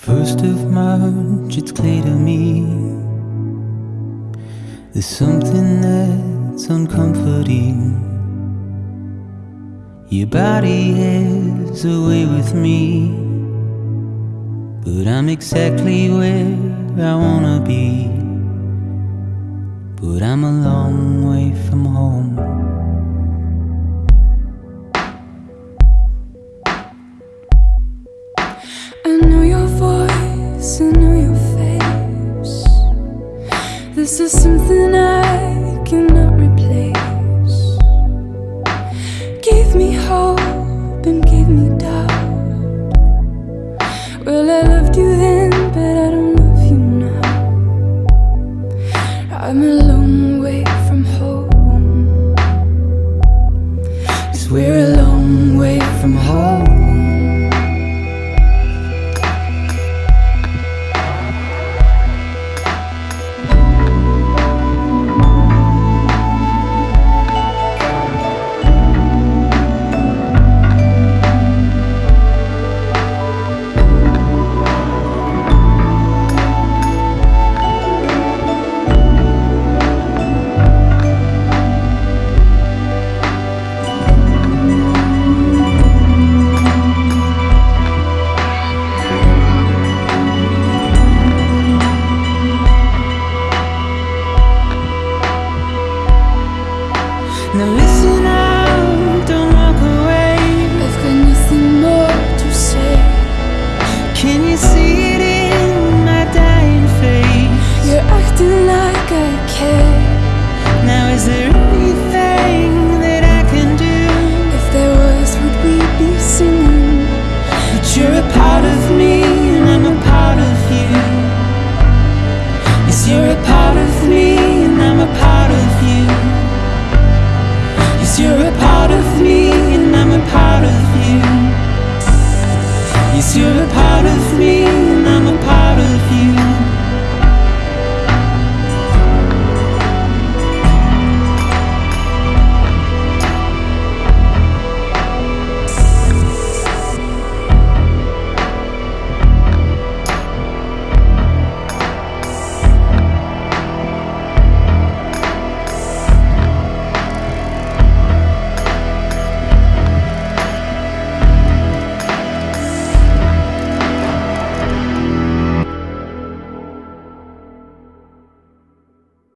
First of March, it's clear to me. There's something that's uncomforting. Your body has away with me. But I'm exactly where I wanna be. But I'm a long way from home This is something I cannot replace. Gave me hope and gave me doubt. Well, I loved you then, but I don't love you now. I'm a long way from home. Cause we're a long way from home Now listen you're a part of me.